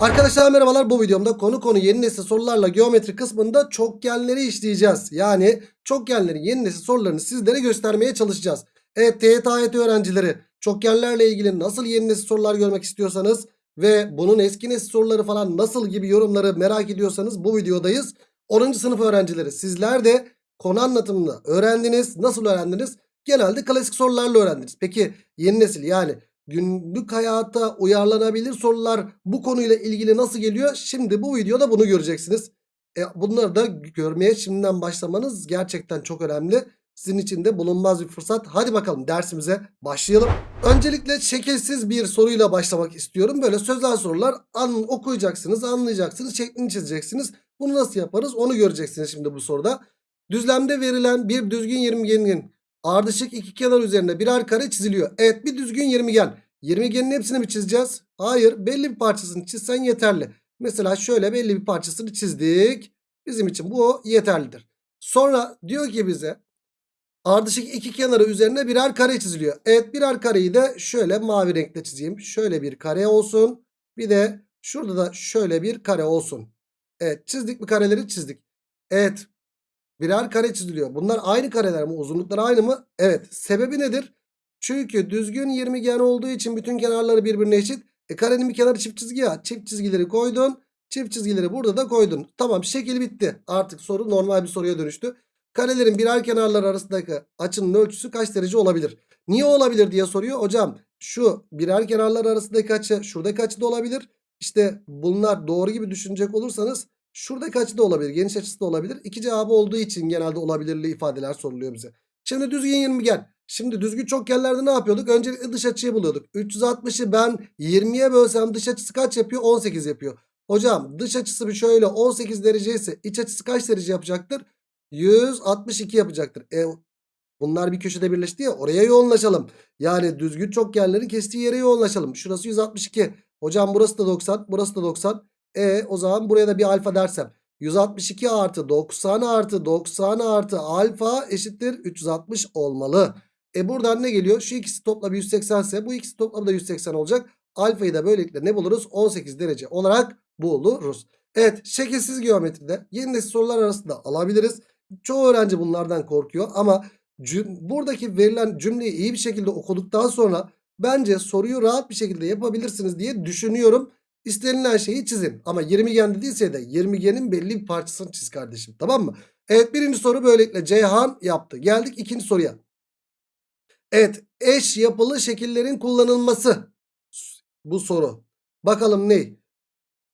Arkadaşlar merhabalar bu videomda konu konu yeni nesil sorularla geometri kısmında çokgenleri işleyeceğiz. Yani çokgenlerin yeni nesil sorularını sizlere göstermeye çalışacağız. Evet TYT AYT öğrencileri çokgenlerle ilgili nasıl yeni nesil sorular görmek istiyorsanız ve bunun eski nesil soruları falan nasıl gibi yorumları merak ediyorsanız bu videodayız. 10. sınıf öğrencileri sizler de konu anlatımını öğrendiniz. Nasıl öğrendiniz? Genelde klasik sorularla öğrendiniz. Peki yeni nesil yani günlük hayata uyarlanabilir sorular bu konuyla ilgili nasıl geliyor? Şimdi bu videoda bunu göreceksiniz. E, bunları da görmeye şimdiden başlamanız gerçekten çok önemli. Sizin için de bulunmaz bir fırsat. Hadi bakalım dersimize başlayalım. Öncelikle şekilsiz bir soruyla başlamak istiyorum. Böyle sözel sorular an, okuyacaksınız, anlayacaksınız, şeklini çizeceksiniz. Bunu nasıl yaparız onu göreceksiniz şimdi bu soruda. Düzlemde verilen bir düzgün yirmigenin ardışık iki kenar üzerine birer kare çiziliyor. Evet bir düzgün yirmigen. Yirmigenin hepsini mi çizeceğiz? Hayır belli bir parçasını çizsen yeterli. Mesela şöyle belli bir parçasını çizdik. Bizim için bu yeterlidir. Sonra diyor ki bize ardışık iki kenarı üzerine birer kare çiziliyor. Evet birer kareyi de şöyle mavi renkle çizeyim. Şöyle bir kare olsun. Bir de şurada da şöyle bir kare olsun. Evet çizdik mi kareleri çizdik. Evet birer kare çiziliyor. Bunlar aynı kareler mi? Uzunlukları aynı mı? Evet. Sebebi nedir? Çünkü düzgün 20 gen olduğu için bütün kenarları birbirine eşit. E karenin bir kenarı çift çizgi ya. Çift çizgileri koydun. Çift çizgileri burada da koydun. Tamam şekil bitti. Artık soru normal bir soruya dönüştü. Karelerin birer kenarları arasındaki açının ölçüsü kaç derece olabilir? Niye olabilir diye soruyor. Hocam şu birer kenarlar arasındaki açı şuradaki açı da olabilir. İşte bunlar doğru gibi düşünecek olursanız şuradaki açı da olabilir. Geniş açısı da olabilir. İki cevabı olduğu için genelde olabilirli ifadeler soruluyor bize. Şimdi düzgün 20 gen. Şimdi düzgün çokgenlerde ne yapıyorduk? Öncelikle dış açıyı buluyorduk. 360'ı ben 20'ye bölsem dış açısı kaç yapıyor? 18 yapıyor. Hocam dış açısı bir şöyle 18 derece ise iç açısı kaç derece yapacaktır? 162 yapacaktır. E, bunlar bir köşede birleşti ya oraya yoğunlaşalım. Yani düzgün çokgenlerin kestiği yere yoğunlaşalım. Şurası 162. Hocam burası da 90 burası da 90. E o zaman buraya da bir alfa dersem. 162 artı 90 artı 90 artı alfa eşittir 360 olmalı. E buradan ne geliyor? Şu ikisi toplamı 180 ise bu ikisi toplamı da 180 olacak. Alfayı da böylelikle ne buluruz? 18 derece olarak buluruz. Evet şekilsiz geometride yeni nesil sorular arasında alabiliriz. Çoğu öğrenci bunlardan korkuyor ama buradaki verilen cümleyi iyi bir şekilde okuduktan sonra bence soruyu rahat bir şekilde yapabilirsiniz diye düşünüyorum. İstenilen şeyi çizin. Ama 20 gen dediyse de 20 genin belli bir parçasını çiz kardeşim. Tamam mı? Evet birinci soru böylelikle Ceyhan yaptı. Geldik ikinci soruya. Evet eş yapılı şekillerin kullanılması. Bu soru. Bakalım ne?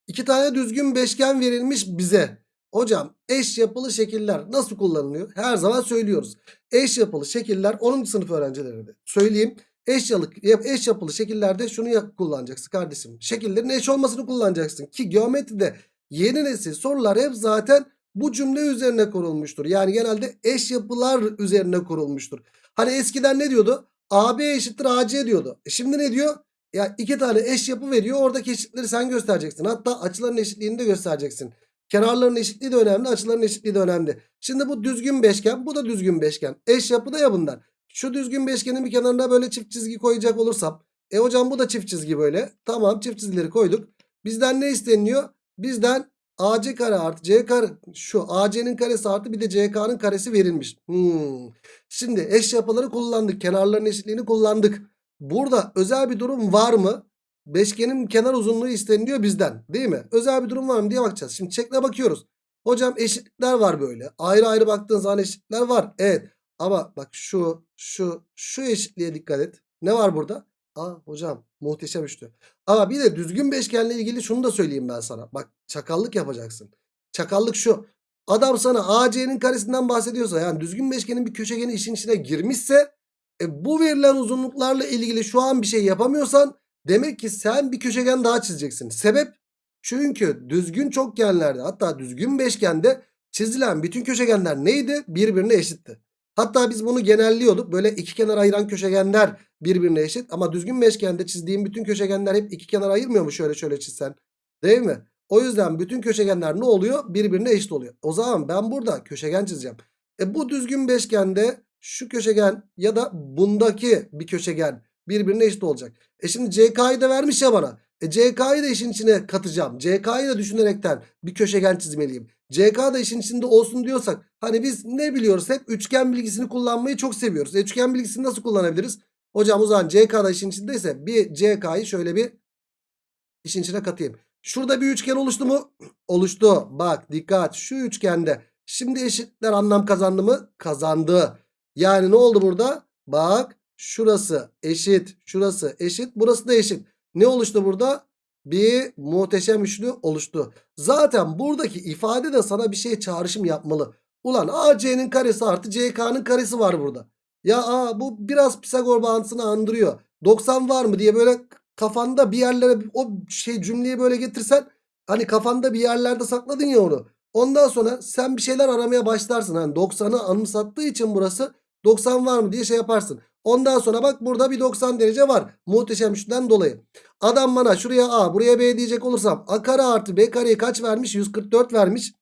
İki tane düzgün beşgen verilmiş bize. Hocam eş yapılı şekiller nasıl kullanılıyor? Her zaman söylüyoruz. Eş yapılı şekiller 10. sınıf öğrencilerine de söyleyeyim. Eş, yalı, eş yapılı şekillerde şunu kullanacaksın kardeşim. Şekillerin eş olmasını kullanacaksın. Ki geometride yeni nesil sorular hep zaten bu cümle üzerine kurulmuştur. Yani genelde eş yapılar üzerine kurulmuştur. Hani eskiden ne diyordu? AB eşittir AC diyordu. E şimdi ne diyor? Ya iki tane eş yapı veriyor. Oradaki eşitleri sen göstereceksin. Hatta açıların eşitliğini de göstereceksin. Kenarların eşitliği de önemli. Açıların eşitliği de önemli. Şimdi bu düzgün beşgen. Bu da düzgün beşgen. Eş yapı da ya bunlar. Şu düzgün beşgenin bir kenarına böyle çift çizgi koyacak olursam. E hocam bu da çift çizgi böyle. Tamam çift çizgileri koyduk. Bizden ne isteniyor? Bizden AC kare artı C kare. Şu AC'nin karesi artı bir de CK'nın karesi verilmiş. Hmm. Şimdi eş yapıları kullandık. Kenarların eşitliğini kullandık. Burada özel bir durum var mı? Beşgenin kenar uzunluğu isteniliyor bizden. Değil mi? Özel bir durum var mı diye bakacağız. Şimdi çekle bakıyoruz. Hocam eşitlikler var böyle. Ayrı ayrı baktığın zaman eşitlikler var. Evet. Ama bak şu, şu, şu eşitliğe dikkat et. Ne var burada? Aa hocam muhteşem üçlü. Ama bir de düzgün beşgenle ilgili şunu da söyleyeyim ben sana. Bak çakallık yapacaksın. Çakallık şu. Adam sana AC'nin karesinden bahsediyorsa yani düzgün beşgenin bir köşegeni işin içine girmişse e, bu verilen uzunluklarla ilgili şu an bir şey yapamıyorsan demek ki sen bir köşegen daha çizeceksin. Sebep? Çünkü düzgün çokgenlerde hatta düzgün beşgende çizilen bütün köşegenler neydi? Birbirine eşitti. Hatta biz bunu genelliyorduk. Böyle iki kenar ayıran köşegenler birbirine eşit. Ama düzgün beşgende çizdiğim bütün köşegenler hep iki kenar ayırmıyor mu şöyle şöyle çizsen? Değil mi? O yüzden bütün köşegenler ne oluyor? Birbirine eşit oluyor. O zaman ben burada köşegen çizeceğim. E bu düzgün beşgende şu köşegen ya da bundaki bir köşegen birbirine eşit olacak. E şimdi CK'yı da vermiş ya bana. E CK'yı da işin içine katacağım. CK'yı da düşünerekten bir köşegen çizmeliyim. CK da işin içinde olsun diyorsak hani biz ne biliyoruz hep üçgen bilgisini kullanmayı çok seviyoruz. E üçgen bilgisini nasıl kullanabiliriz? Hocam o zaman CK da işin içindeyse bir CK'yı şöyle bir işin içine katayım. Şurada bir üçgen oluştu mu? Oluştu. Bak dikkat şu üçgende. Şimdi eşitler anlam kazandı mı? Kazandı. Yani ne oldu burada? Bak şurası eşit. Şurası eşit. Burası da eşit. Ne oluştu burada? Bir muhteşem üçlü oluştu. Zaten buradaki ifade de sana bir şey çağrışım yapmalı. Ulan AC'nin karesi artı CK'nın karesi var burada. Ya aa, bu biraz Pisagor bağıntısını andırıyor. 90 var mı diye böyle kafanda bir yerlere o şey cümleyi böyle getirsen hani kafanda bir yerlerde sakladın ya onu. Ondan sonra sen bir şeyler aramaya başlarsın. Hani 90'ı anımsattığı için burası 90 var mı diye şey yaparsın. Ondan sonra bak burada bir 90 derece var. Muhteşem üçten dolayı. Adam bana şuraya A buraya B diyecek olursam A kare artı B kareyi kaç vermiş? 144 vermiş.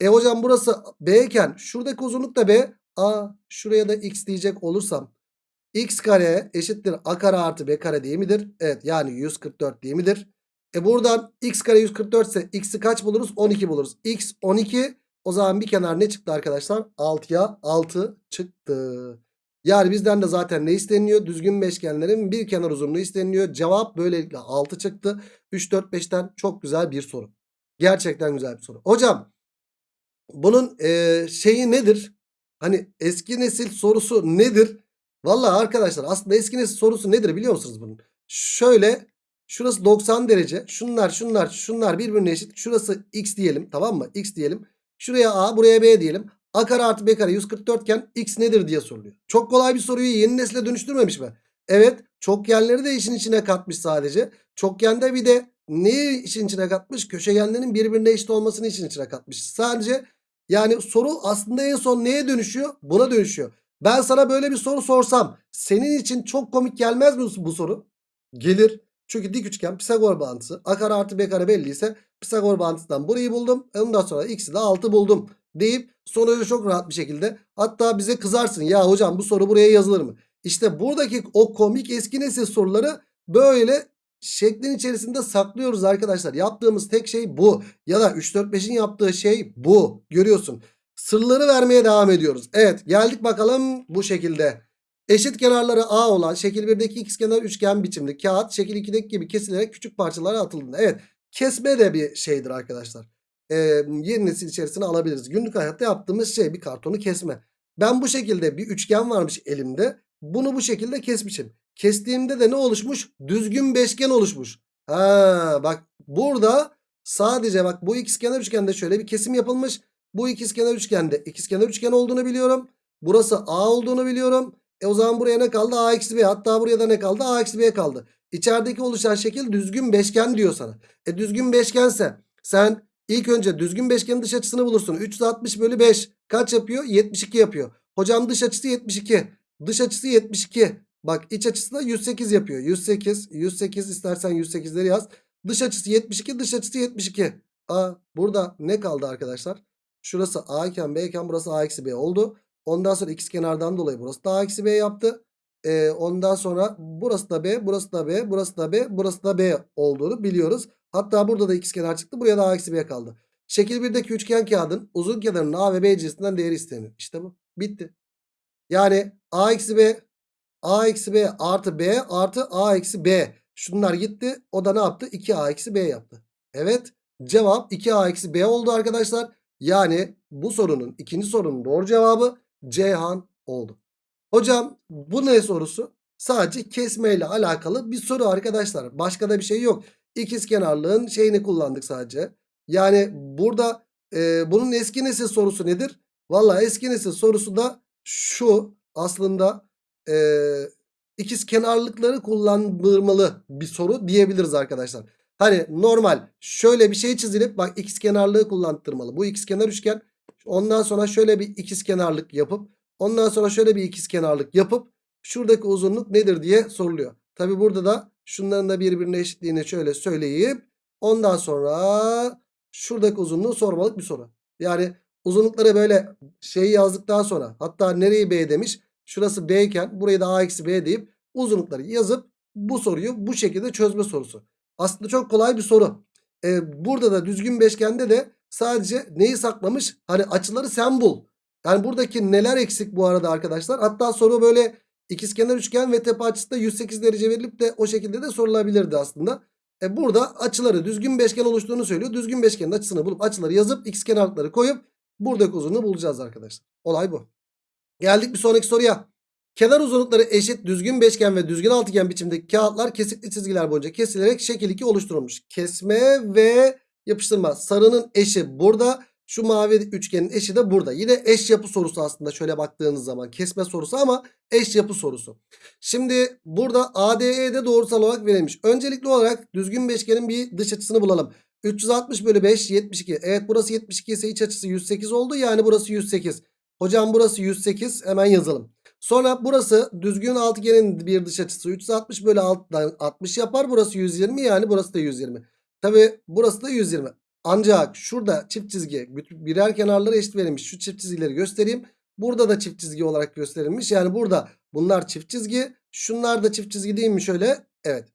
E hocam burası B iken şuradaki uzunluk da B. A şuraya da X diyecek olursam x kare eşittir a kare artı b kare değil midir? Evet yani 144 değil midir? E buradan x kare 144 ise x'i kaç buluruz? 12 buluruz. x 12 o zaman bir kenar ne çıktı arkadaşlar? 6'ya 6 çıktı. Yani bizden de zaten ne isteniyor? Düzgün beşgenlerin bir kenar uzunluğu isteniyor. Cevap böylelikle 6 çıktı. 3, 4, 5'ten çok güzel bir soru. Gerçekten güzel bir soru. Hocam bunun e, şeyi nedir? Hani eski nesil sorusu nedir? Vallahi arkadaşlar aslında eski nesil sorusu nedir biliyor musunuz bunun? Şöyle şurası 90 derece. Şunlar şunlar şunlar birbirine eşit. Şurası x diyelim tamam mı? x diyelim. Şuraya a buraya b diyelim. A kare artı b kare 144 iken x nedir diye soruluyor. Çok kolay bir soruyu yeni nesile dönüştürmemiş mi? Evet çokgenleri de işin içine katmış sadece. Çokgende bir de neyi işin içine katmış? Köşegenlerin birbirine eşit olmasını işin içine katmış. Sadece yani soru aslında en son neye dönüşüyor? Buna dönüşüyor. Ben sana böyle bir soru sorsam senin için çok komik gelmez mi bu soru? Gelir. Çünkü dik üçgen Pisagor bağıntısı. A kare artı B kare belliyse Pisagor bağıntısından burayı buldum. Ondan sonra x'i de 6 buldum. Deyip sonucu çok rahat bir şekilde. Hatta bize kızarsın. Ya hocam bu soru buraya yazılır mı? İşte buradaki o komik eski nesil soruları böyle şeklin içerisinde saklıyoruz arkadaşlar. Yaptığımız tek şey bu. Ya da 3-4-5'in yaptığı şey bu. Görüyorsun. Sırları vermeye devam ediyoruz. Evet geldik bakalım bu şekilde. Eşit kenarları A olan şekil 1'deki ikizkenar üçgen biçimli kağıt şekil 2'deki gibi kesilerek küçük parçalara atıldığında. Evet kesme de bir şeydir arkadaşlar. Ee, yeni nesil içerisine alabiliriz. Günlük hayatta yaptığımız şey bir kartonu kesme. Ben bu şekilde bir üçgen varmış elimde. Bunu bu şekilde kesmişim. Kestiğimde de ne oluşmuş? Düzgün beşgen oluşmuş. Ha bak burada sadece bak bu ikizkenar üçgende şöyle bir kesim yapılmış. Bu ikizkenar üçgende ikizkenar üçgen olduğunu biliyorum. Burası A olduğunu biliyorum. E o zaman buraya ne kaldı? A eksi B. Hatta buraya da ne kaldı? A eksi B kaldı. İçerideki oluşan şekil düzgün beşgen diyor sana. E düzgün beşgense sen ilk önce düzgün beşgenin dış açısını bulursun. 360 bölü 5 kaç yapıyor? 72 yapıyor. Hocam dış açısı 72. Dış açısı 72. Bak iç açısı da 108 yapıyor. 108, 108 istersen 108'leri yaz. Dış açısı 72, dış açısı 72. A burada ne kaldı arkadaşlar? Şurası A iken B iken burası A eksi B oldu. Ondan sonra ikiz kenardan dolayı burası da A eksi B yaptı. Ee, ondan sonra burası da B, burası da B, burası da B, burası da B olduğunu biliyoruz. Hatta burada da ikiz kenar çıktı. Buraya da A eksi B kaldı. Şekil 1'deki üçgen kağıdın uzun kenarının A ve B cinsinden değeri isteniyor. İşte bu. Bitti. Yani A eksi B, A eksi B artı B artı A eksi B. Şunlar gitti. O da ne yaptı? 2A eksi B yaptı. Evet. Cevap 2A eksi B oldu arkadaşlar. Yani bu sorunun ikinci sorunun doğru cevabı Ceyhan oldu. Hocam bu ne sorusu? Sadece kesme ile alakalı bir soru arkadaşlar. Başka da bir şey yok. İkiz kenarlığın şeyini kullandık sadece. Yani burada e, bunun eski nesil sorusu nedir? Valla eski nesil sorusu da şu aslında e, ikiz kenarlıkları kullandırmalı bir soru diyebiliriz arkadaşlar. Hani normal şöyle bir şey çizilip bak ikiz kenarlığı kullandırmalı. Bu ikiz kenar üçgen. Ondan sonra şöyle bir ikiz kenarlık yapıp ondan sonra şöyle bir ikiz kenarlık yapıp şuradaki uzunluk nedir diye soruluyor. Tabi burada da şunların da birbirine eşitliğini şöyle söyleyip ondan sonra şuradaki uzunluğu sormalık bir soru. Yani uzunlukları böyle şeyi yazdıktan sonra hatta nereyi B demiş şurası B iken burayı da A eksi B deyip uzunlukları yazıp bu soruyu bu şekilde çözme sorusu. Aslında çok kolay bir soru. Ee, burada da düzgün beşgende de sadece neyi saklamış? Hani açıları sen bul. Yani buradaki neler eksik bu arada arkadaşlar? Hatta soru böyle ikizkenar üçgen ve tepe açısı da 108 derece verilip de o şekilde de sorulabilirdi aslında. E burada açıları düzgün beşgen oluştuğunu söylüyor. Düzgün beşgenin açısını bulup açıları yazıp ikizkenarlıkları koyup buradaki uzunluğu bulacağız arkadaşlar. Olay bu. Geldik bir sonraki soruya. Kenar uzunlukları eşit düzgün beşgen ve düzgün altıgen biçimdeki kağıtlar kesikli çizgiler boyunca kesilerek şekil 2 oluşturulmuş. Kesme ve yapıştırma. Sarının eşi burada. Şu mavi üçgenin eşi de burada. Yine eş yapı sorusu aslında şöyle baktığınız zaman. Kesme sorusu ama eş yapı sorusu. Şimdi burada ADE'de doğrusal olarak verilmiş. Öncelikli olarak düzgün beşgenin bir dış açısını bulalım. 360 bölü 5 72. Evet burası 72 ise iç açısı 108 oldu. Yani burası 108. Hocam burası 108 hemen yazalım. Sonra burası düzgün altıgenin bir dış açısı 360 bölü 6'dan 60 yapar. Burası 120 yani burası da 120. Tabi burası da 120. Ancak şurada çift çizgi birer kenarları eşit verilmiş. Şu çift çizgileri göstereyim. Burada da çift çizgi olarak gösterilmiş. Yani burada bunlar çift çizgi. Şunlar da çift çizgi değil mi şöyle? Evet.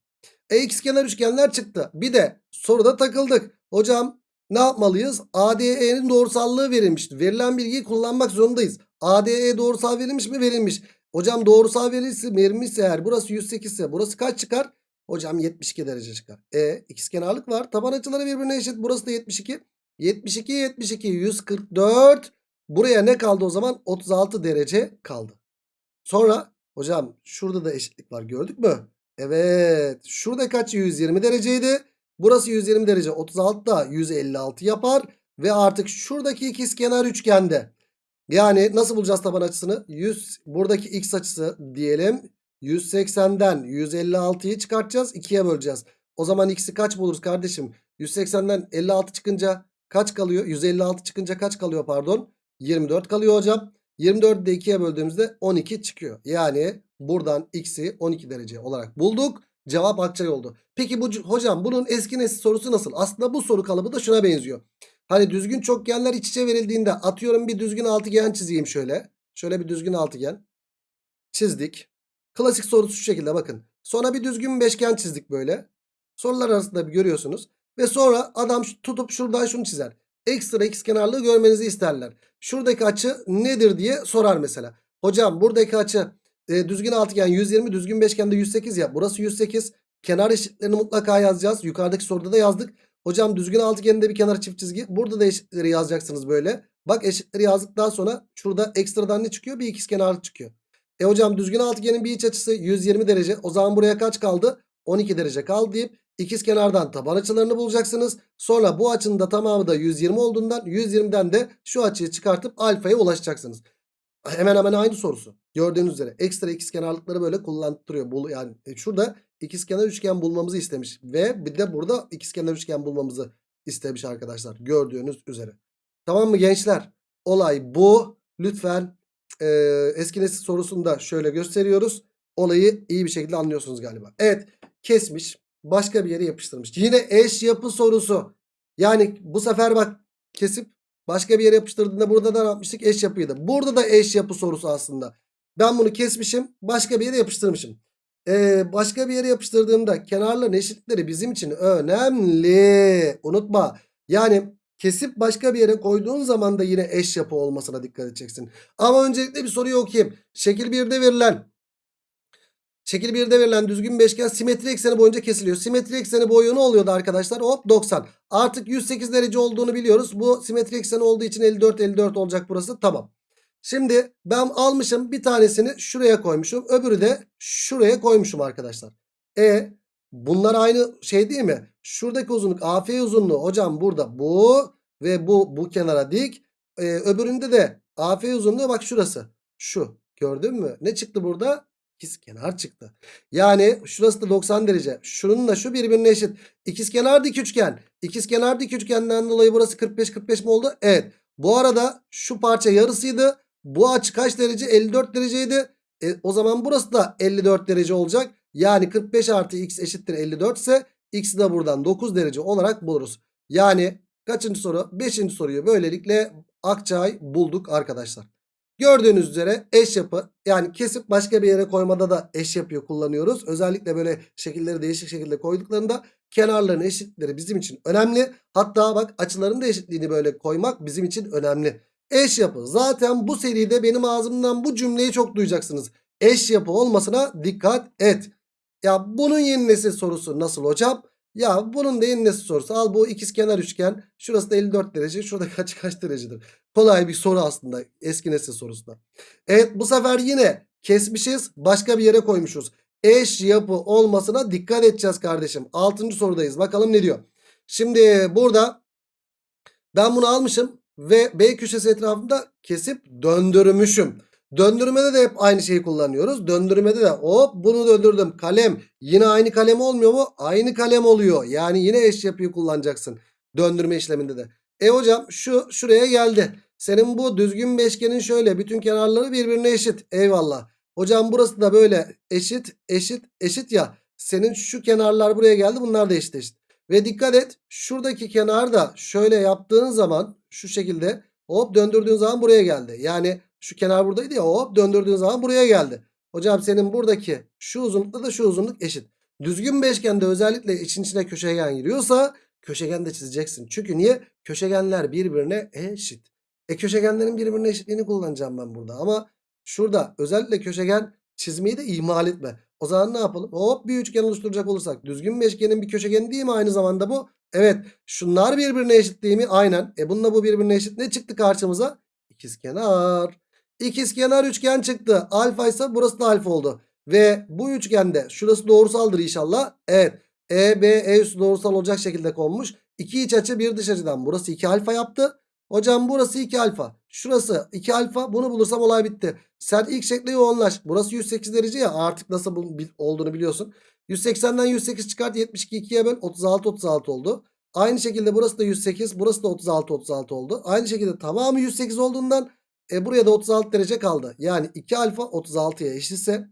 E ikizkenar üçgenler çıktı. Bir de soruda takıldık. Hocam ne yapmalıyız? ADE'nin doğrusallığı verilmişti. Verilen bilgiyi kullanmak zorundayız. ADE doğrusal verilmiş mi? Verilmiş. Hocam doğrusal verilmişse, verilmişse eğer burası 108 ise burası kaç çıkar? Hocam 72 derece çıkar. E ikizkenarlık var. Taban açıları birbirine eşit. Burası da 72. 72 72 144. Buraya ne kaldı o zaman? 36 derece kaldı. Sonra hocam şurada da eşitlik var gördük mü? Evet. Şurada kaç? 120 dereceydi. Burası 120 derece. 36 da 156 yapar. Ve artık şuradaki ikizkenar üçgende. Yani nasıl bulacağız taban açısını? 100 buradaki x açısı diyelim. 180'den 156'yı çıkartacağız. 2'ye böleceğiz. O zaman x'i kaç buluruz kardeşim? 180'den 56 çıkınca kaç kalıyor? 156 çıkınca kaç kalıyor pardon? 24 kalıyor hocam. 24'ü de 2'ye böldüğümüzde 12 çıkıyor. Yani buradan x'i 12 derece olarak bulduk. Cevap Akçay oldu. Peki bu hocam bunun eski nesil sorusu nasıl? Aslında bu soru kalıbı da şuna benziyor. Hani düzgün çokgenler iç içe verildiğinde atıyorum bir düzgün altıgen çizeyim şöyle. Şöyle bir düzgün altıgen. Çizdik. Klasik sorusu şu şekilde bakın. Sonra bir düzgün beşgen çizdik böyle. Sorular arasında bir görüyorsunuz. Ve sonra adam tutup şuradan şunu çizer. Ekstra x kenarlığı görmenizi isterler. Şuradaki açı nedir diye sorar mesela. Hocam buradaki açı e, düzgün altıgen 120 düzgün beşgende 108 ya. Burası 108. Kenar eşitlerini mutlaka yazacağız. Yukarıdaki soruda da yazdık. Hocam düzgün altıgeninde bir kenar çift çizgi. Burada da eşitleri yazacaksınız böyle. Bak eşitleri yazdıktan sonra şurada ekstradan ne çıkıyor? Bir ikizkenarlık çıkıyor. E hocam düzgün altıgenin bir iç açısı 120 derece. O zaman buraya kaç kaldı? 12 derece kaldı deyip ikizkenardan taban açılarını bulacaksınız. Sonra bu açının da tamamı da 120 olduğundan 120'den de şu açıyı çıkartıp alfaya ulaşacaksınız. Hemen hemen aynı sorusu. Gördüğünüz üzere ekstra ikizkenarlıkları böyle kullandırıyor. Yani e, şurada ikizkenar üçgen bulmamızı istemiş ve bir de burada ikizkenar üçgen bulmamızı istemiş arkadaşlar. Gördüğünüz üzere. Tamam mı gençler? Olay bu. Lütfen e, eski nesil sorusunu da şöyle gösteriyoruz. Olayı iyi bir şekilde anlıyorsunuz galiba. Evet kesmiş. Başka bir yere yapıştırmış. Yine eş yapı sorusu. Yani bu sefer bak kesip başka bir yere yapıştırdığında burada da yapmıştık? Eş yapıydı. Burada da eş yapı sorusu aslında. Ben bunu kesmişim. Başka bir yere yapıştırmışım. Ee, başka bir yere yapıştırdığımda kenarların eşitlikleri bizim için önemli. Unutma. Yani kesip başka bir yere koyduğun zaman da yine eş yapı olmasına dikkat edeceksin. Ama öncelikle bir soruyu okuyayım. Şekil 1'de verilen Şekil 1'de verilen düzgün beşgen simetri ekseni boyunca kesiliyor. Simetri ekseni boyu ne oluyordu arkadaşlar? Hop 90. Artık 108 derece olduğunu biliyoruz. Bu simetri ekseni olduğu için 54 54 olacak burası. Tamam. Şimdi ben almışım bir tanesini şuraya koymuşum. Öbürü de şuraya koymuşum arkadaşlar. E bunlar aynı şey değil mi? Şuradaki uzunluk AF uzunluğu hocam burada bu ve bu bu kenara dik. E, öbüründe de AF uzunluğu bak şurası. Şu gördün mü? Ne çıktı burada? İkizkenar çıktı. Yani şurası da 90 derece. Şunun da şu birbirine eşit. İkizkenar dik üçgen. İkizkenar dik üçgenden dolayı burası 45 45 mi oldu? Evet. Bu arada şu parça yarısıydı. Bu açı kaç derece? 54 dereceydi. E, o zaman burası da 54 derece olacak. Yani 45 artı x eşittir 54 ise x'i de buradan 9 derece olarak buluruz. Yani kaçıncı soru? 5. soruyu böylelikle Akçay bulduk arkadaşlar. Gördüğünüz üzere eş yapı yani kesip başka bir yere koymada da eş yapıyı kullanıyoruz. Özellikle böyle şekilleri değişik şekilde koyduklarında kenarların eşitlikleri bizim için önemli. Hatta bak açıların da eşitliğini böyle koymak bizim için önemli. Eş yapı. Zaten bu seride benim ağzımdan bu cümleyi çok duyacaksınız. Eş yapı olmasına dikkat et. Ya bunun yeni nesil sorusu nasıl hocam? Ya bunun da yeni nesil sorusu. Al bu ikizkenar üçgen. Şurası da 54 derece. Şurada kaç kaç derecedir? Kolay bir soru aslında. Eski nesil sorusu da. Evet bu sefer yine kesmişiz. Başka bir yere koymuşuz. Eş yapı olmasına dikkat edeceğiz kardeşim. 6. sorudayız. Bakalım ne diyor. Şimdi burada ben bunu almışım ve B köşesi etrafında kesip döndürmüşüm. Döndürmede de hep aynı şeyi kullanıyoruz. Döndürmede de hop bunu döndürdüm. Kalem yine aynı kalem olmuyor mu? Aynı kalem oluyor. Yani yine eş yapıyı kullanacaksın. Döndürme işleminde de. E hocam şu şuraya geldi. Senin bu düzgün beşgenin şöyle bütün kenarları birbirine eşit. Eyvallah. Hocam burası da böyle eşit eşit eşit ya. Senin şu kenarlar buraya geldi. Bunlar da eşit eşit. Ve dikkat et şuradaki kenar da şöyle yaptığın zaman şu şekilde hop döndürdüğün zaman buraya geldi. Yani şu kenar buradaydı ya hop döndürdüğün zaman buraya geldi. Hocam senin buradaki şu uzunlukla da şu uzunluk eşit. Düzgün beşgende özellikle için içine köşegen giriyorsa köşegen de çizeceksin. Çünkü niye? Köşegenler birbirine eşit. E köşegenlerin birbirine eşitliğini kullanacağım ben burada. Ama şurada özellikle köşegen çizmeyi de ihmal etme. O zaman ne yapalım? Hop bir üçgen oluşturacak olursak. Düzgün beşgenin bir köşegeni değil mi aynı zamanda bu? Evet. Şunlar birbirine eşit değil mi? Aynen. E bununla bu birbirine eşit. Ne çıktı karşımıza? İkizkenar. İkizkenar üçgen çıktı. Alfa ise burası da alfa oldu. Ve bu üçgende şurası doğrusaldır inşallah. Evet. E, B, E üstü doğrusal olacak şekilde konmuş. İki iç açı bir dış açıdan. Burası 2 alfa yaptı. Hocam burası 2 alfa. Şurası 2 alfa. Bunu bulursam olay bitti. Sen ilk şekle yoğunlaş. Burası 108 derece ya. Artık nasıl olduğunu biliyorsun. 180'den 108 çıkart. 72 2'ye böl. 36 36 oldu. Aynı şekilde burası da 108. Burası da 36 36 oldu. Aynı şekilde tamamı 108 olduğundan e, buraya da 36 derece kaldı. Yani 2 alfa 36'ya eşitse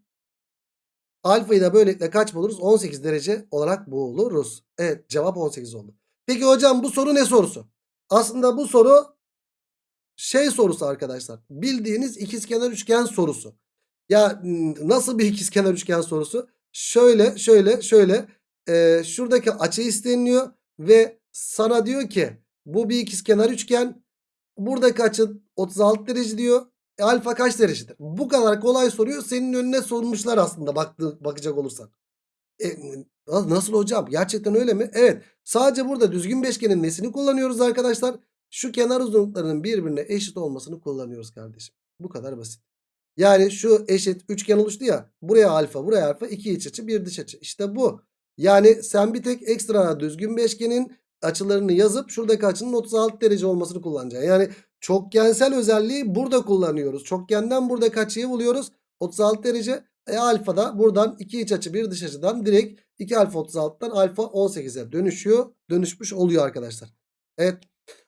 alfayı da böylelikle kaç buluruz? 18 derece olarak buluruz. Evet cevap 18 oldu. Peki hocam bu soru ne sorusu? Aslında bu soru şey sorusu arkadaşlar. Bildiğiniz ikizkenar üçgen sorusu. Ya nasıl bir ikizkenar üçgen sorusu? Şöyle şöyle şöyle e, şuradaki açı isteniliyor ve sana diyor ki bu bir ikizkenar üçgen buradaki açı 36 derece diyor. E, alfa kaç derecedir? Bu kadar kolay soruyor. Senin önüne sormuşlar aslında baktı, bakacak olursan. E, nasıl hocam? Gerçekten öyle mi? Evet. Sadece burada düzgün beşgenin nesini kullanıyoruz arkadaşlar? Şu kenar uzunluklarının birbirine eşit olmasını kullanıyoruz kardeşim. Bu kadar basit. Yani şu eşit üçgen oluştu ya. Buraya alfa, buraya alfa, iki iç açı, bir dış açı. İşte bu. Yani sen bir tek ekstra düzgün beşgenin açılarını yazıp şuradaki açının 36 derece olmasını kullanacaksın. Yani çokgensel özelliği burada kullanıyoruz. Çokgenden buradaki açıyı buluyoruz. 36 derece. E alfa da buradan iki iç açı bir dış açıdan direkt 2 alfa 36'dan alfa 18'e dönüşüyor. Dönüşmüş oluyor arkadaşlar. Evet.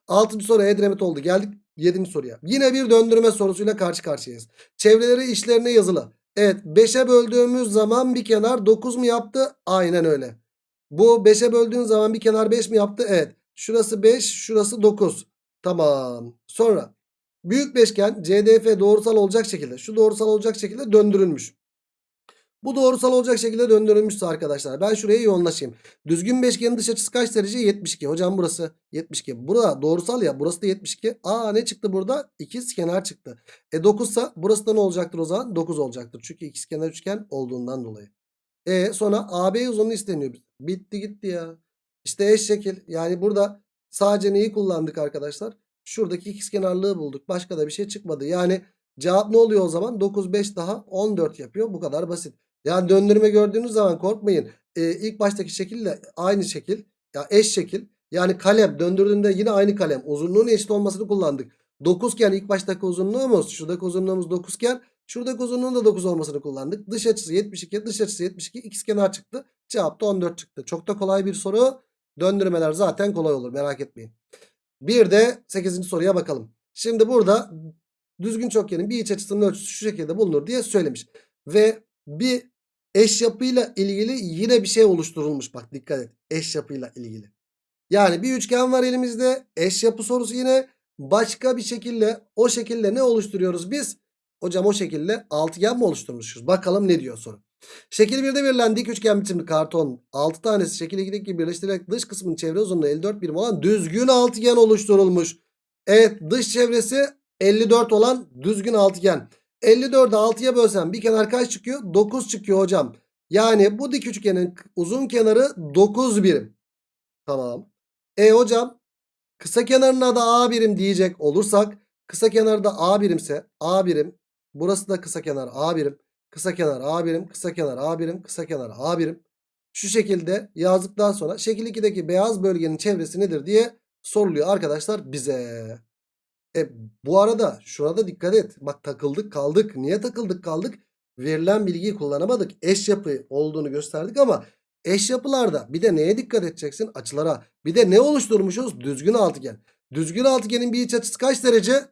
6. soru Edremit oldu. Geldik 7. soruya. Yine bir döndürme sorusuyla karşı karşıyayız. Çevreleri işlerine yazılı. Evet 5'e böldüğümüz zaman bir kenar 9 mu yaptı? Aynen öyle. Bu 5'e böldüğün zaman bir kenar 5 mi yaptı? Evet. Şurası 5, şurası 9. Tamam. Sonra büyük beşgen CDF doğrusal olacak şekilde, şu doğrusal olacak şekilde döndürülmüş. Bu doğrusal olacak şekilde döndürülmüşse arkadaşlar ben şuraya yoğunlaşayım. Düzgün beşgenin dış açısı kaç derece? 72. Hocam burası 72. Burada doğrusal ya burası da 72. Aa ne çıktı burada? İkiz kenar çıktı. E 9 ise burası da ne olacaktır o zaman? 9 olacaktır. Çünkü ikiz kenar üçgen olduğundan dolayı. E sonra AB uzunluğu isteniyor. Bitti gitti ya. İşte eş şekil. Yani burada sadece neyi kullandık arkadaşlar? Şuradaki ikizkenarlığı bulduk. Başka da bir şey çıkmadı. Yani cevap ne oluyor o zaman? 9 5 daha 14 yapıyor. Bu kadar basit. Yani döndürme gördüğünüz zaman korkmayın. Ee, ilk baştaki şekille aynı şekil. Ya eş şekil. Yani kalem döndürdüğünde yine aynı kalem. Uzunluğun eşit olmasını kullandık. 9 iken ilk baştaki uzunluğumuz şuradaki uzunluğumuz 9 iken şuradaki uzunluğun da 9 olmasını kullandık. Dış açısı 72 dış açısı 72 ikizkenar çıktı. Cevap da 14 çıktı. Çok da kolay bir soru. Döndürmeler zaten kolay olur merak etmeyin. Bir de 8. soruya bakalım. Şimdi burada düzgün çokgenin bir iç açısının ölçüsü şu şekilde bulunur diye söylemiş. Ve bir eş yapıyla ilgili yine bir şey oluşturulmuş. Bak dikkat et. Eş yapıyla ilgili. Yani bir üçgen var elimizde. Eş yapı sorusu yine başka bir şekilde o şekilde ne oluşturuyoruz biz? Hocam o şekilde altıgen mi oluşturmuşuz? Bakalım ne diyor soru. Şekil 1'de verilen dik üçgen biçimli karton 6 tanesi şekil 2'deki gibi birleştirerek dış kısmının çevre uzunluğu 54 birim olan düzgün altıgen oluşturulmuş. Evet dış çevresi 54 olan düzgün altıgen. 54'ü 6'ya bölsem bir kenar kaç çıkıyor? 9 çıkıyor hocam. Yani bu dik üçgenin uzun kenarı 9 birim. Tamam. E hocam kısa kenarına da A birim diyecek olursak kısa kenarı da A birimse A birim. Burası da kısa kenar A birim. Kısa kenar A birim. Kısa kenar A birim. Kısa kenar A birim. Şu şekilde yazdıktan sonra şekil 2'deki beyaz bölgenin çevresi nedir diye soruluyor arkadaşlar bize. E, bu arada şurada dikkat et. Bak takıldık kaldık. Niye takıldık kaldık? Verilen bilgiyi kullanamadık. Eş yapı olduğunu gösterdik ama eş yapılarda bir de neye dikkat edeceksin? Açılara. Bir de ne oluşturmuşuz? Düzgün altıgen. Düzgün altıgenin bir iç açısı kaç derece?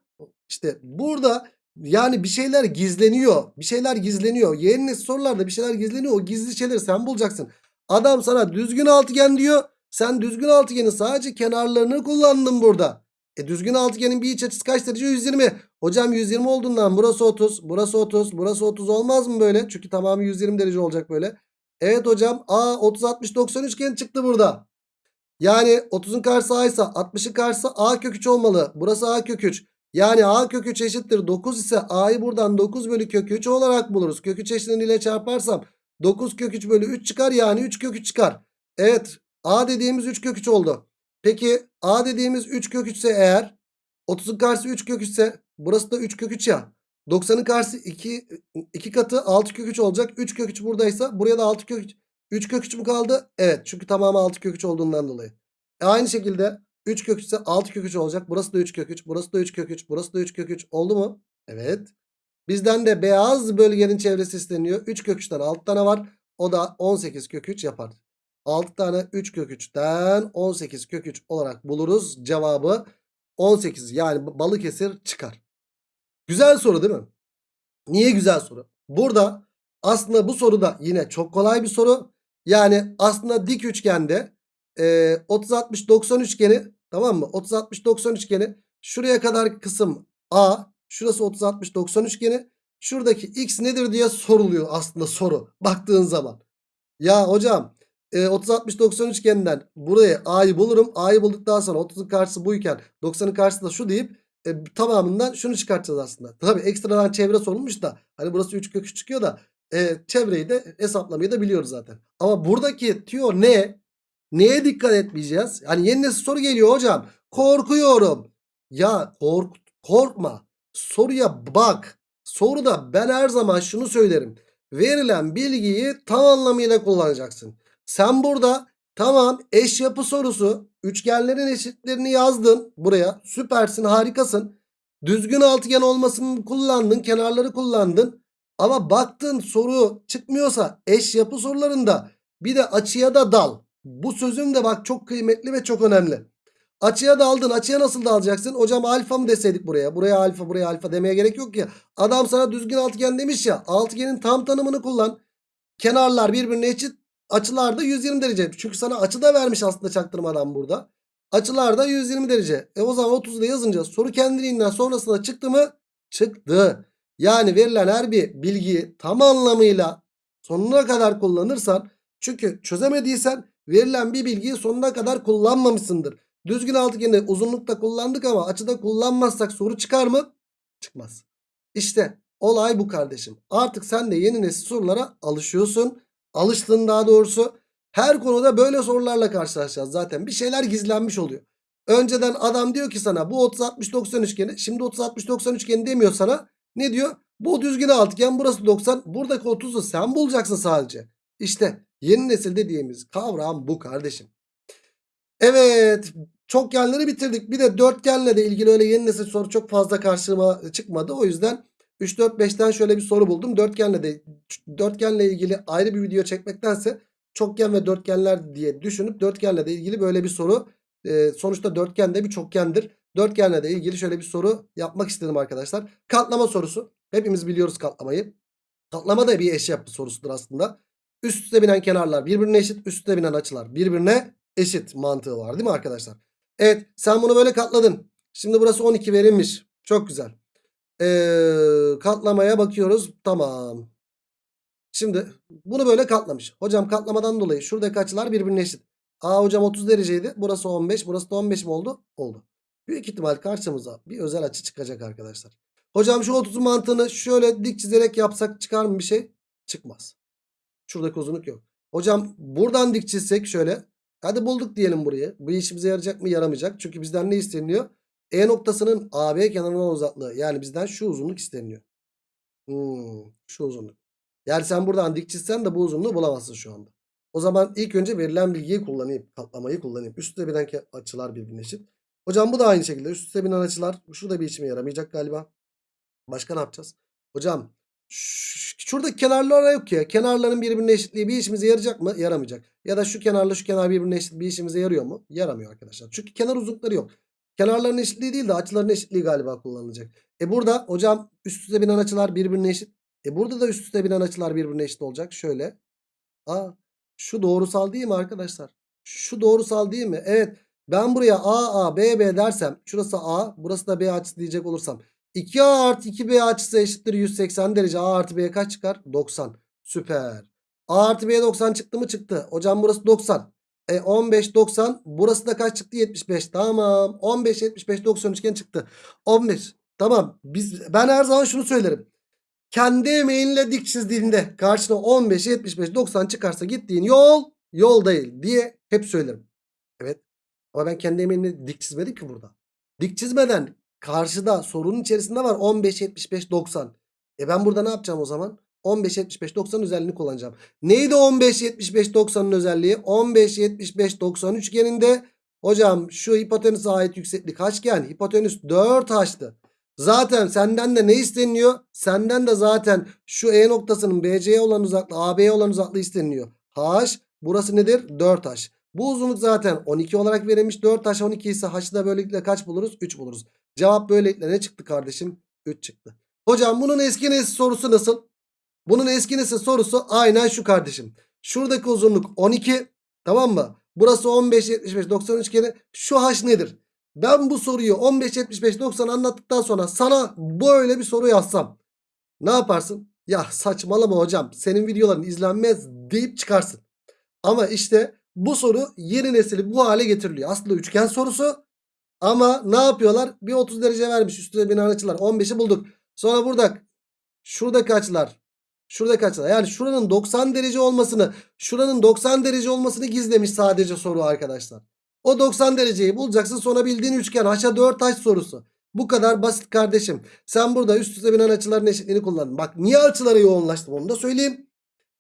İşte burada yani bir şeyler gizleniyor. Bir şeyler gizleniyor. Yeni sorularda bir şeyler gizleniyor. O gizli şeyleri sen bulacaksın. Adam sana düzgün altıgen diyor. Sen düzgün altıgenin sadece kenarlarını kullandın burada. E düzgün altıgenin bir iç açısı kaç derece? 120. Hocam 120 olduğundan burası 30, burası 30, burası 30 olmaz mı böyle? Çünkü tamamı 120 derece olacak böyle. Evet hocam A 30 60 90 üçgen çıktı burada. Yani 30'un karşısı A ise 60'ın karşısı A kök 3 olmalı. Burası A kök 3. Yani A kök 3 eşittir 9 ise A'yı buradan 9 bölü kök 3 olarak buluruz. Kök 3 eşleniyle çarparsam 9 kök 3 bölü 3 çıkar yani 3 kök 3 çıkar. Evet A dediğimiz 3 kök 3 oldu. Peki A dediğimiz 3 kök 3 ise eğer 30'un karşısı 3 kök 3 ise burası da 3 kök 3 ya. 90'ın karşısı 2, 2 katı 6 kök 3 olacak. 3 kök 3 buradaysa buraya da 6 kök 3. 3 kök 3 mü kaldı? Evet çünkü tamamı 6 kök 3 olduğundan dolayı. E aynı şekilde 3 kök 3 ise 6 kök 3 olacak. Burası da 3 kök 3. Burası da 3 kök 3. Burası da 3 kök 3. Oldu mu? Evet. Bizden de beyaz bölgenin çevresi isteniyor. 3 kök 3'ten 6 tane var. O da 18 kök 3 yapar. 6 tane 3 kök 3'ten 18 kök 3 olarak buluruz. Cevabı 18 yani Balıkesir çıkar. Güzel soru değil mi? Niye güzel soru? Burada aslında bu soru da yine çok kolay bir soru. Yani aslında dik üçgende e, 30 60 90 üçgeni tamam mı? 30 60 90 üçgeni şuraya kadar kısım A, şurası 30 60 90 üçgeni. Şuradaki x nedir diye soruluyor aslında soru baktığın zaman. Ya hocam e, 30 60 90 üçgeninden buraya A'yı bulurum. A'yı bulduktan sonra 30'un karşısı buyken 90'ın karşısı da şu deyip e, tamamından şunu çıkartacağız aslında. Tabii ekstradan çevre sorulmuş da hani burası 3 kök 3 çıkıyor da e, çevreyi de hesaplamayı da biliyoruz zaten. Ama buradaki tüyo ne? Neye dikkat etmeyeceğiz? Yani yeni nesil soru geliyor hocam. Korkuyorum. Ya kork korkma. Soruya bak. Soruda ben her zaman şunu söylerim. Verilen bilgiyi tam anlamıyla kullanacaksın. Sen burada tamam eş yapı sorusu üçgenlerin eşitlerini yazdın buraya. Süpersin harikasın. Düzgün altıgen olmasını kullandın kenarları kullandın. Ama baktın soru çıkmıyorsa eş yapı sorularında bir de açıya da dal. Bu sözüm de bak çok kıymetli ve çok önemli. Açıya daldın. Açıya nasıl dalacaksın? Hocam alfa mı deseydik buraya? Buraya alfa buraya alfa demeye gerek yok ki. Adam sana düzgün altıgen demiş ya. Altıgenin tam tanımını kullan. Kenarlar birbirine eşit. Açılar da 120 derece. Çünkü sana açı da vermiş aslında çaktırmadan burada. Açılar da 120 derece. E o zaman 30'u da yazınca soru kendiliğinden sonrasında çıktı mı? Çıktı. Yani verilen her bir bilgiyi tam anlamıyla sonuna kadar kullanırsan çünkü çözemediysen verilen bir bilgiyi sonuna kadar kullanmamışsındır. Düzgün altıgeni uzunlukta kullandık ama açıda kullanmazsak soru çıkar mı? Çıkmaz. İşte olay bu kardeşim. Artık sen de yeni nesil sorulara alışıyorsun. Alıştın daha doğrusu. Her konuda böyle sorularla karşılaşacağız zaten. Bir şeyler gizlenmiş oluyor. Önceden adam diyor ki sana bu 30 60 90 üçgeni. Şimdi 30 60 90 üçgeni demiyor sana. Ne diyor? Bu düzgün altıgen burası 90. Buradaki 30'u sen bulacaksın sadece. İşte yeni nesil dediğimiz kavram bu kardeşim. Evet çokgenleri bitirdik. Bir de dörtgenle de ilgili öyle yeni nesil soru çok fazla karşıma çıkmadı. O yüzden 3 4 5'ten şöyle bir soru buldum. Dörtgenle de dörtgenle ilgili ayrı bir video çekmektense çokgen ve dörtgenler diye düşünüp dörtgenle de ilgili böyle bir soru e, sonuçta dörtgen de bir çokgendir. Dörtgenle de ilgili şöyle bir soru yapmak istedim arkadaşlar. Katlama sorusu. Hepimiz biliyoruz katlamayı. Katlama da bir eşyapı sorusudur aslında. Üst üste binen kenarlar birbirine eşit. Üst üste binen açılar birbirine eşit mantığı var değil mi arkadaşlar? Evet sen bunu böyle katladın. Şimdi burası 12 verilmiş. Çok güzel. Ee, katlamaya bakıyoruz. Tamam. Şimdi bunu böyle katlamış. Hocam katlamadan dolayı şuradaki açılar birbirine eşit. Aa hocam 30 dereceydi. Burası 15. Burası da 15 mi oldu? Oldu. Büyük ihtimal karşımıza bir özel açı çıkacak arkadaşlar. Hocam şu 30'un mantığını şöyle dik çizerek yapsak çıkar mı bir şey? Çıkmaz. Şuradaki uzunluk yok. Hocam buradan dik çizsek şöyle. Hadi bulduk diyelim burayı. Bu işimize yarayacak mı? Yaramayacak. Çünkü bizden ne isteniyor? E noktasının AB kenarına uzaklığı. Yani bizden şu uzunluk isteniyor. Hmm, şu uzunluk. Yani sen buradan dik çizsen de bu uzunluğu bulamazsın şu anda. O zaman ilk önce verilen bilgiyi kullanayım. Katlamayı kullanayım. Üst üste binen açılar birbirine eşit. Hocam bu da aynı şekilde. Üst üste binen açılar. Şurada bir işime yaramayacak galiba. Başka ne yapacağız? Hocam şuradaki kenarlar yok ya. Kenarların birbirine eşitliği bir işimize yarayacak mı? Yaramayacak. Ya da şu kenarla şu kenar birbirine eşit bir işimize yarıyor mu? Yaramıyor arkadaşlar. Çünkü kenar uzunlukları yok. Kenarların eşitliği değil de açıların eşitliği galiba kullanılacak. E burada hocam üst üste binen açılar birbirine eşit. E burada da üst üste binen açılar birbirine eşit olacak. Şöyle. Aa, şu doğrusal değil mi arkadaşlar? Şu doğrusal değil mi? Evet. Ben buraya A A B B dersem şurası A burası da B açısı diyecek olursam 2A artı 2B açısı eşittir 180 derece. A artı B kaç çıkar? 90. Süper. A artı B 90 çıktı mı? Çıktı. Hocam burası 90. E 15 90 burası da kaç çıktı? 75. Tamam. 15 75 90 üçgen çıktı. 15. Tamam. Biz ben her zaman şunu söylerim. Kendi emeğinle dik çizdiğinde karşına 15, 75, 90 çıkarsa gittiğin yol yol değil diye hep söylerim. Evet. Ama ben kendi emeğimle dik çizmedim ki burada. Dik çizmeden karşıda sorunun içerisinde var 15, 75, 90. E ben burada ne yapacağım o zaman? 15, 75, 90 özelliğini kullanacağım. Neydi 15, 75, 90'ın özelliği? 15, 75, 90 üçgeninde hocam şu hipotenüse ait yükseklik kaçgen? Hipotenüs 4 açtı. Zaten senden de ne isteniyor? Senden de zaten şu E noktasının BC'ye olan uzaklığı AB'ye olan uzaklığı isteniyor. H burası nedir? 4H. Bu uzunluk zaten 12 olarak verilmiş. 4H 12 ise H'ı da böylelikle kaç buluruz? 3 buluruz. Cevap böylelikle ne çıktı kardeşim? 3 çıktı. Hocam bunun eski nesil sorusu nasıl? Bunun eski nesil sorusu aynen şu kardeşim. Şuradaki uzunluk 12 tamam mı? Burası 15, 75, 90 üçgeni. Şu H nedir? Ben bu soruyu 15, 75, 90 anlattıktan sonra sana böyle bir soru yazsam ne yaparsın? Ya saçmalama hocam senin videoların izlenmez deyip çıkarsın. Ama işte bu soru yeni nesili bu hale getiriliyor. Aslında üçgen sorusu ama ne yapıyorlar? Bir 30 derece vermiş üstüne binen açılar 15'i bulduk. Sonra burada şuradaki açılar şuradaki açılar yani şuranın 90 derece olmasını şuranın 90 derece olmasını gizlemiş sadece soru arkadaşlar. O 90 dereceyi bulacaksın sonra bildiğin üçgen haşa 4 taş sorusu. Bu kadar basit kardeşim. Sen burada üst üste binen açıların eşitliğini kullandın. Bak niye açılara yoğunlaştım onu da söyleyeyim.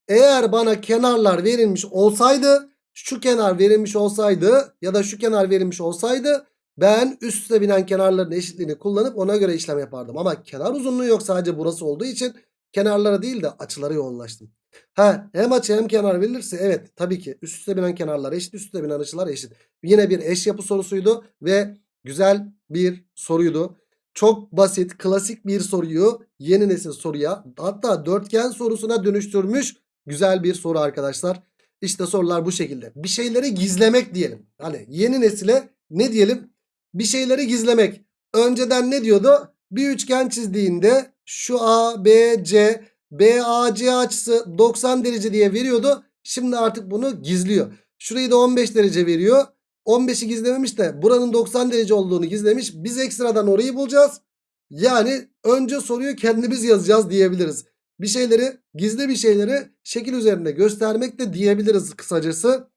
Eğer bana kenarlar verilmiş olsaydı şu kenar verilmiş olsaydı ya da şu kenar verilmiş olsaydı ben üst üste binen kenarların eşitliğini kullanıp ona göre işlem yapardım. Ama kenar uzunluğu yok sadece burası olduğu için kenarlara değil de açılara yoğunlaştım. Ha, hem açı hem kenar verilirse evet tabii ki üst üste binen kenarlar eşit üst üste binen açılar eşit. Yine bir eş yapı sorusuydu ve güzel bir soruydu. Çok basit klasik bir soruyu yeni nesil soruya hatta dörtgen sorusuna dönüştürmüş güzel bir soru arkadaşlar. İşte sorular bu şekilde. Bir şeyleri gizlemek diyelim. Hani yeni nesile ne diyelim? Bir şeyleri gizlemek. Önceden ne diyordu? Bir üçgen çizdiğinde şu A, B, C, BAC açısı 90 derece diye veriyordu. Şimdi artık bunu gizliyor. Şurayı da 15 derece veriyor. 15'i gizlememiş de buranın 90 derece olduğunu gizlemiş. Biz ekstradan orayı bulacağız. Yani önce soruyu kendimiz yazacağız diyebiliriz. Bir şeyleri gizli bir şeyleri şekil üzerinde göstermek de diyebiliriz kısacası.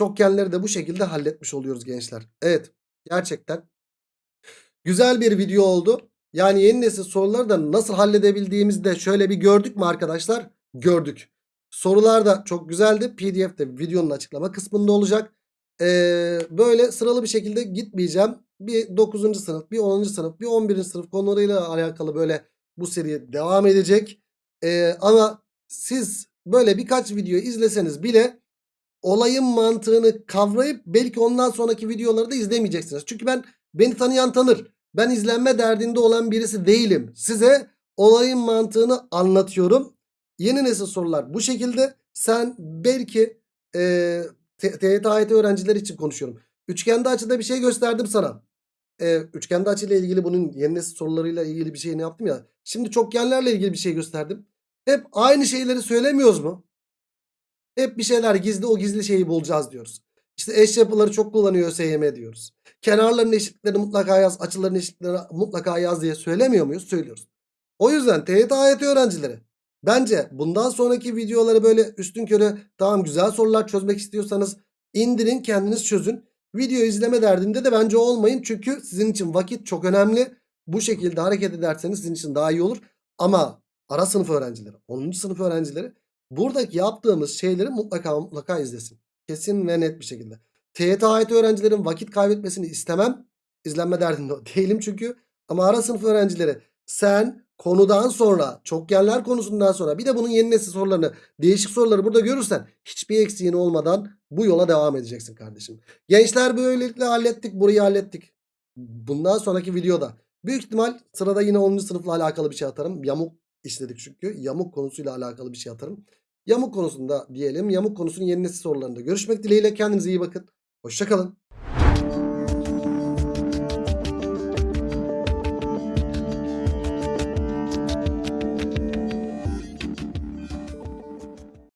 Çokgenleri de bu şekilde halletmiş oluyoruz gençler. Evet gerçekten güzel bir video oldu. Yani yeni nesil soruları da nasıl halledebildiğimizi de şöyle bir gördük mü arkadaşlar? Gördük. Sorular da çok güzeldi. PDF de videonun açıklama kısmında olacak. Ee, böyle sıralı bir şekilde gitmeyeceğim. Bir 9. sınıf, bir 10. sınıf, bir 11. sınıf konularıyla alakalı böyle bu seri devam edecek. Ee, ama siz böyle birkaç video izleseniz bile olayın mantığını kavrayıp belki ondan sonraki videoları da izlemeyeceksiniz. Çünkü ben beni tanıyan tanır. Ben izlenme derdinde olan birisi değilim. Size olayın mantığını anlatıyorum. Yeni nesil sorular bu şekilde. Sen belki e, TYT AYT öğrencileri için konuşuyorum. Üçgende açıda bir şey gösterdim sana. E, üçgende açıyla ilgili bunun yeni nesil sorularıyla ilgili bir şey ne yaptım ya. Şimdi çokgenlerle ilgili bir şey gösterdim. Hep aynı şeyleri söylemiyoruz mu? Hep bir şeyler gizli o gizli şeyi bulacağız diyoruz. İşte eş yapıları çok kullanıyor ÖSYM diyoruz. Kenarların eşitliklerini mutlaka yaz, açıların eşitliklerini mutlaka yaz diye söylemiyor muyuz? Söylüyoruz. O yüzden TYT AYT öğrencileri bence bundan sonraki videoları böyle üstün körü tamam güzel sorular çözmek istiyorsanız indirin kendiniz çözün. Video izleme derdinde de bence olmayın. Çünkü sizin için vakit çok önemli. Bu şekilde hareket ederseniz sizin için daha iyi olur. Ama ara sınıf öğrencileri, 10. sınıf öğrencileri buradaki yaptığımız şeyleri mutlaka mutlaka izlesin. Kesin ve net bir şekilde. TYT AYT öğrencilerin vakit kaybetmesini istemem. İzlenme derdinde değilim çünkü. Ama ara sınıf öğrencileri sen konudan sonra çokgenler konusundan sonra bir de bunun yeni nesil sorularını değişik soruları burada görürsen hiçbir eksiğin olmadan bu yola devam edeceksin kardeşim. Gençler böylelikle hallettik burayı hallettik. Bundan sonraki videoda büyük ihtimal sırada yine 10. sınıfla alakalı bir şey atarım. Yamuk işledik çünkü. Yamuk konusuyla alakalı bir şey atarım. Yamuk konusunda diyelim. Yamuk konusunun yeni nesil sorularında görüşmek dileğiyle. Kendinize iyi bakın. Hoşçakalın.